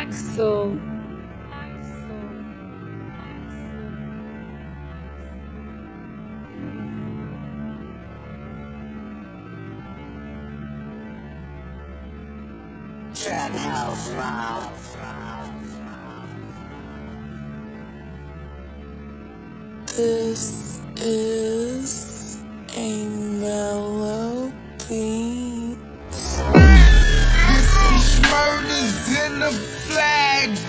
Axel. Trap House Round. This is a melody. Murders in the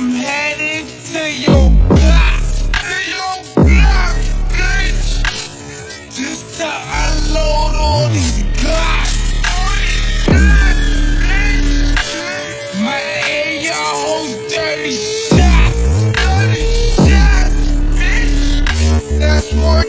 I'm headed to your block. To your block, bitch. Just to unload all these glocks. My AR holds 30 shots. 30 shots, bitch. That's more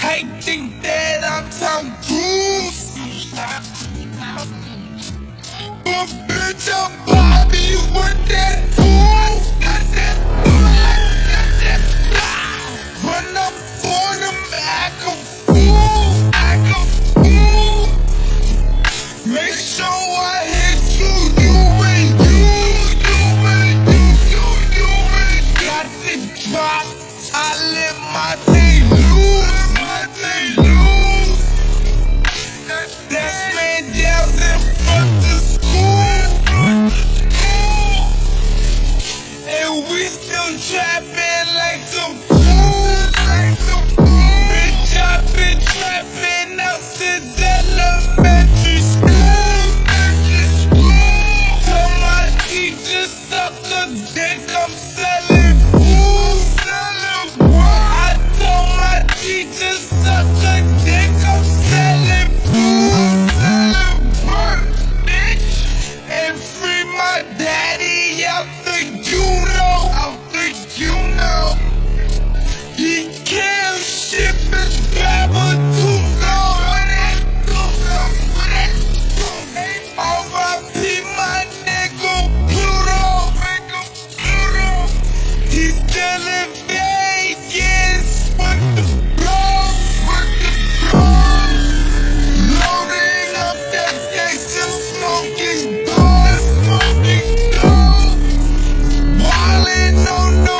I think that I'm Tom Cruise. But bitch, I'm Bobby with that that we still trapping like some no, no.